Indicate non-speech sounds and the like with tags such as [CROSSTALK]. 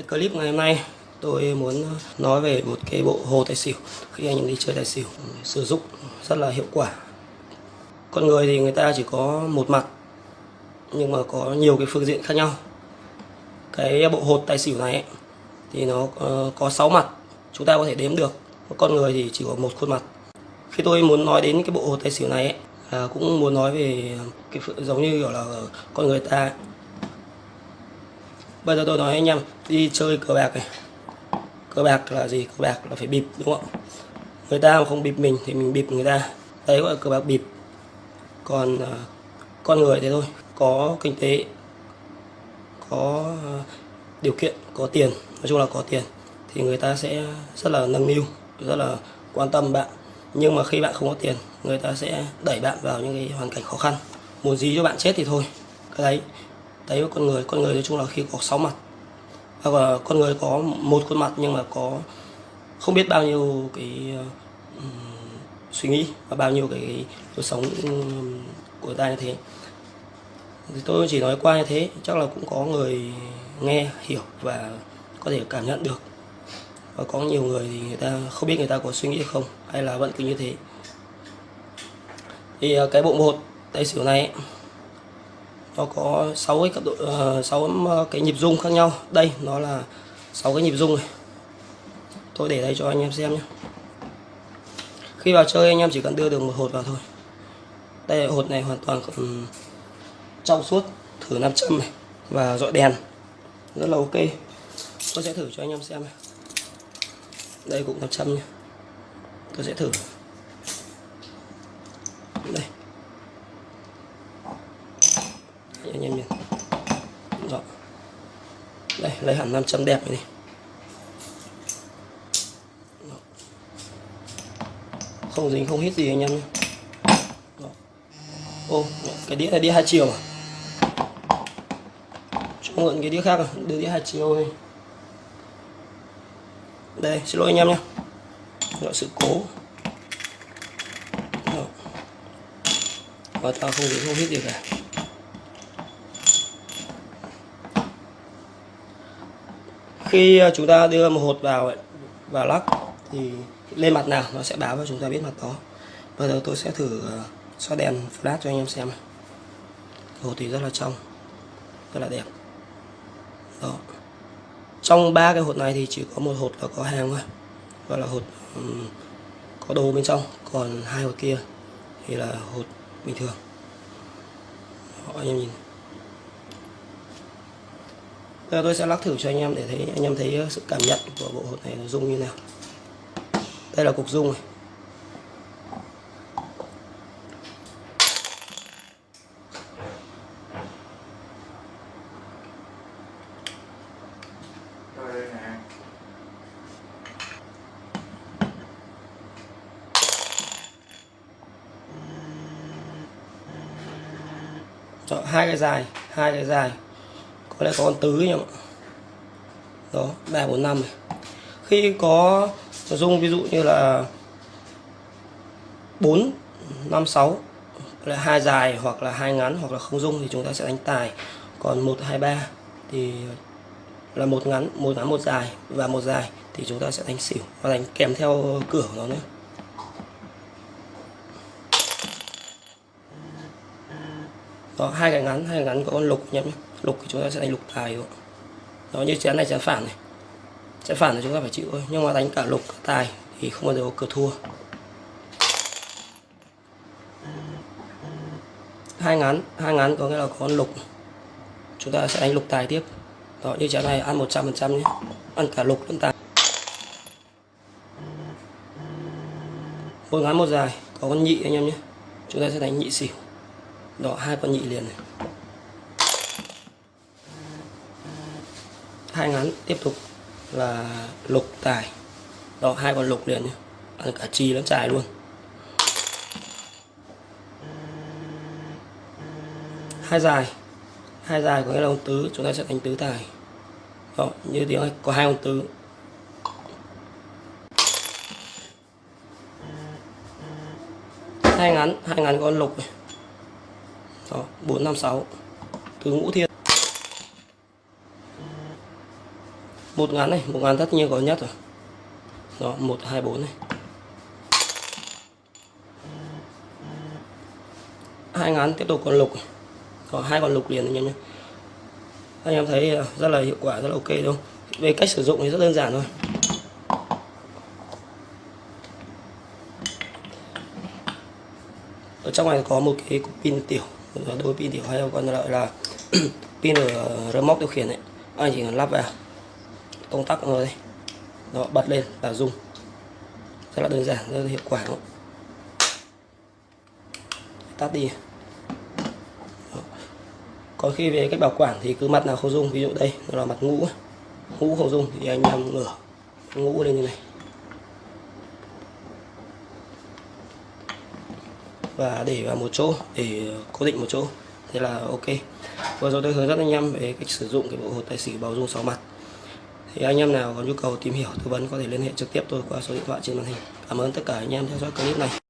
Cái clip ngày hôm nay tôi muốn ờ, nói về một cái bộ hồ tài xỉu khi anh em đi chơi tài xỉu ừ, sử dụng rất là hiệu quả. Con người thì người ta chỉ có một mặt nhưng mà có nhiều cái phương diện khác nhau. Cái bộ hột tài xỉu này ấy, thì nó ờ, có 6 mặt chúng ta có thể đếm được. Con người thì chỉ có một khuôn mặt. Khi tôi muốn nói đến cái bộ hột tài xỉu này ấy, à, cũng muốn nói về cái giống như kiểu là con người ta. Bây giờ tôi nói anh em đi chơi cờ bạc này. Cờ bạc là gì? Cờ bạc là phải bịp đúng không? Người ta mà không bịp mình thì mình bịp người ta. Đấy gọi là cờ bạc bịp. Còn uh, con người thế thôi Có kinh tế Có uh, điều kiện, có tiền Nói chung là có tiền Thì người ta sẽ rất là nâng niu Rất là quan tâm bạn. Nhưng mà khi bạn không có tiền Người ta sẽ đẩy bạn vào những cái hoàn cảnh khó khăn. Muốn gì cho bạn chết thì thôi. Cái đấy đấy với con người con người nói chung là khi có sáu mặt. Hoặc là con người có một khuôn mặt nhưng mà có không biết bao nhiêu cái uh, suy nghĩ và bao nhiêu cái, cuộc sống um, của ta như thế. Thì tôi chỉ nói qua như thế chắc là cũng có người nghe hiểu và có thể cảm nhận được. Và có nhiều người thì người ta không biết người ta có suy nghĩ không hay là vẫn cứ như thế. Thì à, cái bộ một tay xỉu này ấy, nó có 6 cái cấp độ ờ, uh, 6 ờ, cái nhịp rung khác nhau. Đây nó là 6 cái nhịp rung này. Tôi để đây cho anh em xem nhé. Khi vào chơi anh em chỉ cần đưa được một hột vào thôi. Đây hột này hoàn toàn um, trong suốt thử nam châm này và dọi đèn. Rất là ok. Tôi sẽ thử cho anh em xem này. Đây cũng nam châm nhé. Tôi sẽ thử đây anh em nhìn Đó. đây lấy hẳn 500 đẹp này, đi. Đó. không dính không hít gì anh em nhé. Đó. ô cái đĩa này đĩa hai chiều à? Cho mượn cái đĩa khác à? Đưa đĩa hai chiều này đây xin lỗi anh em nhé. Gọi sự cố. Và tao không dính không hít gì cả. Khi ờ, chúng ta đưa một hột vào ấy, vào lắc thì lên mặt nào nó sẽ báo cho chúng ta biết mặt đó. Bây giờ tôi sẽ thử ờ, xoa đèn flash cho anh em xem hột thì rất là trong rất là đẹp. Đó. Trong ba cái hột này thì chỉ có một hột là có hàng thôi. Gọi là hột um, có đồ bên trong còn hai hột kia thì là hột bình thường. Đó, anh em nhìn giờ tôi sẽ lắc thử cho anh em để thấy anh em thấy ờ, sự cảm nhận của bộ hột này nó rung như nào. Đây là cục rung này. Đó, hai cái dài, hai cái dài có lẽ có con tứ nhỉ? Ạ đó, ba, bốn, năm này. Khi có dung ví dụ như là bốn, năm, sáu là hai dài hoặc là hai ngắn hoặc là không dung thì chúng ta sẽ đánh tài. Còn một, hai, ba thì là một ngắn một ngắn, một dài và một dài thì chúng ta sẽ đánh xỉu và đánh kèm theo cửa của nó nữa đó, hai cái ngắn, hai cái ngắn có con lục nhé lục thì chúng ta sẽ đánh lục tài rồi đó, như chén này chén phản này. Chén phản thì chúng ta phải chịu thôi, nhưng mà đánh cả lục, cả tài thì không bao giờ có cửa thua. Hai ngắn hai ngắn có nghĩa là có con lục. Chúng ta sẽ đánh lục tài tiếp. Đó, như chén này ăn 100 phần trăm nhé. Ăn cả lục lẫn tài. Một ngắn một dài, có con nhị anh em nhé. Chúng ta sẽ đánh nhị xỉu. Đó, hai con nhị liền này. Hai ngắn, tiếp tục là lục tài. Đó, hai con lục liền nhé. Ăn cả chi lẫn tài luôn. Hai dài. Hai dài có nghĩa là ông tứ. Chúng ta sẽ đánh tứ tài. Đó, như tiếng này có hai ông tứ. Hai ngắn hai ngắn con lục này. Đó, bốn năm sáu. Tứ ngũ thiên. Một ngắn này, một ngắn tất nhiên có nhất rồi. Đó, một, hai, bốn này. Hai ngắn tiếp tục còn lục có hai con lục liền anh em nhé. Anh em thấy à, rất là hiệu quả, rất là ok đúng không? Về cách sử dụng thì rất đơn giản thôi. Ở trong này có một cái cục pin tiểu. Đôi pin tiểu hay còn gọi là [CLEARS THROAT] pin ở remote điều khiển ấy. Anh chỉ cần lắp vào công tắc rồi đây nó bật lên là dùng rất là đơn giản, rất là hiệu quả đúng không? tắt đi. Đó. còn khi về cách bảo quản thì cứ mặt nào không dùng ví dụ đây, nó là mặt ngũ. Ngũ không dùng thì anh em ngửa ngũ lên như này. Và để vào một chỗ, để cố định một chỗ. Thế là ok. Vừa rồi tôi hướng dẫn anh em về cách sử dụng cái bộ hột tài xỉu bảo dung sáu mặt thì anh em nào có nhu cầu tìm hiểu tư vấn có thể liên hệ trực tiếp tôi qua số điện thoại trên màn hình. Cảm ơn tất cả anh em theo dõi clip này.